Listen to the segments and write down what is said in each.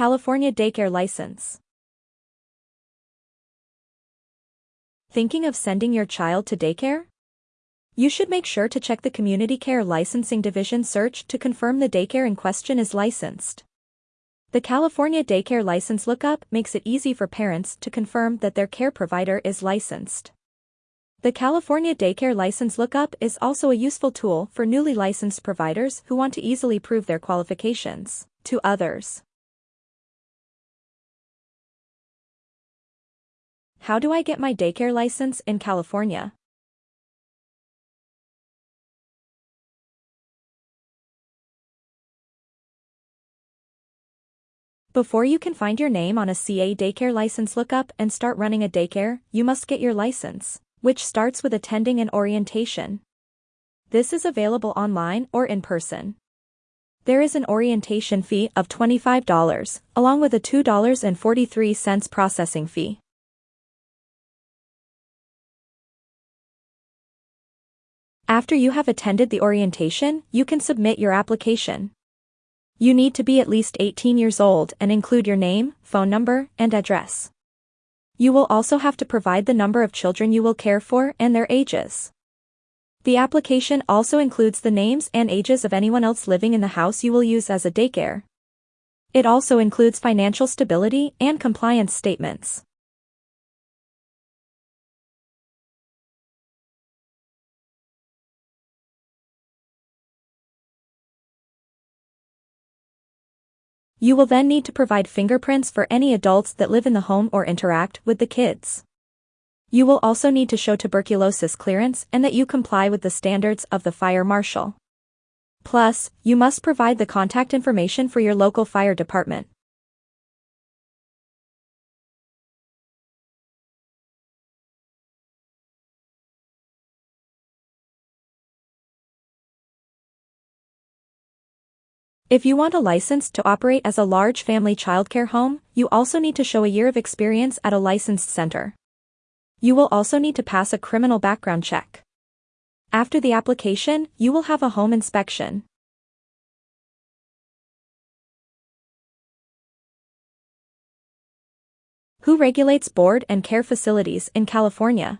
California Daycare License. Thinking of sending your child to daycare? You should make sure to check the Community Care Licensing Division search to confirm the daycare in question is licensed. The California Daycare License Lookup makes it easy for parents to confirm that their care provider is licensed. The California Daycare License Lookup is also a useful tool for newly licensed providers who want to easily prove their qualifications to others. How do I get my daycare license in California? Before you can find your name on a CA daycare license lookup and start running a daycare, you must get your license, which starts with attending an orientation. This is available online or in person. There is an orientation fee of $25, along with a $2.43 processing fee. After you have attended the orientation, you can submit your application. You need to be at least 18 years old and include your name, phone number, and address. You will also have to provide the number of children you will care for and their ages. The application also includes the names and ages of anyone else living in the house you will use as a daycare. It also includes financial stability and compliance statements. You will then need to provide fingerprints for any adults that live in the home or interact with the kids. You will also need to show tuberculosis clearance and that you comply with the standards of the fire marshal. Plus, you must provide the contact information for your local fire department. If you want a license to operate as a large family childcare home, you also need to show a year of experience at a licensed center. You will also need to pass a criminal background check. After the application, you will have a home inspection. Who regulates board and care facilities in California?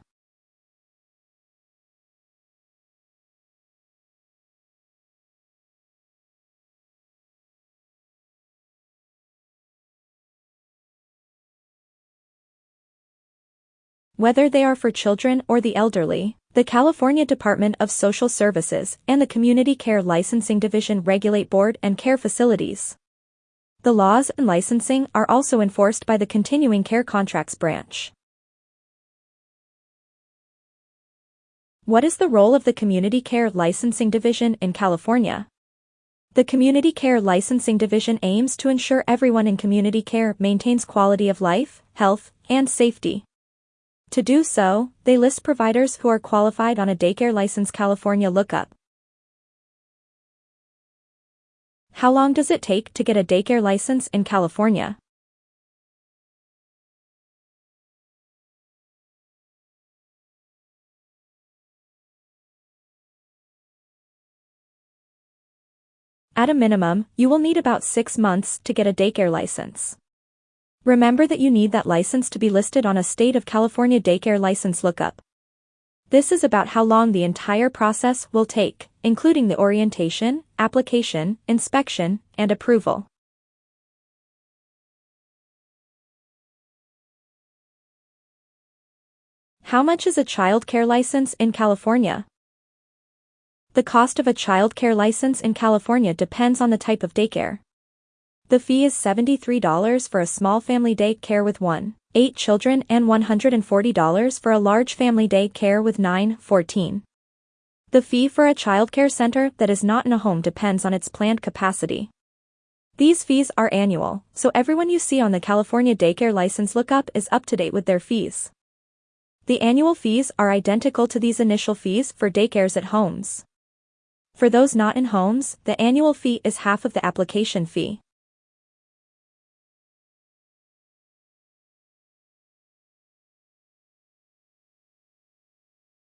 Whether they are for children or the elderly. The California Department of Social Services and the Community Care Licensing Division regulate board and care facilities. The laws and licensing are also enforced by the Continuing Care Contracts Branch. What is the role of the Community Care Licensing Division in California? The Community Care Licensing Division aims to ensure everyone in community care maintains quality of life, health, and safety. To do so, they list providers who are qualified on a daycare license California lookup. How long does it take to get a daycare license in California? At a minimum, you will need about six months to get a daycare license. Remember that you need that license to be listed on a state of California daycare license lookup. This is about how long the entire process will take, including the orientation, application, inspection, and approval. How much is a child care license in California? The cost of a child care license in California depends on the type of daycare. The fee is $73 for a small family day care with 1, 8 children and $140 for a large family day care with 9, 14. The fee for a childcare center that is not in a home depends on its planned capacity. These fees are annual, so everyone you see on the California Daycare License Lookup is up to date with their fees. The annual fees are identical to these initial fees for daycares at homes. For those not in homes, the annual fee is half of the application fee.